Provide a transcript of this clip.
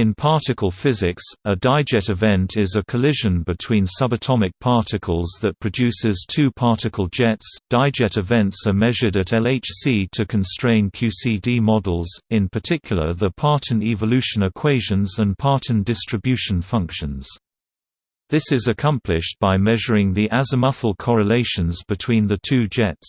In particle physics, a dijet event is a collision between subatomic particles that produces two particle jets. Dijet events are measured at LHC to constrain QCD models, in particular the Parton evolution equations and Parton distribution functions. This is accomplished by measuring the azimuthal correlations between the two jets.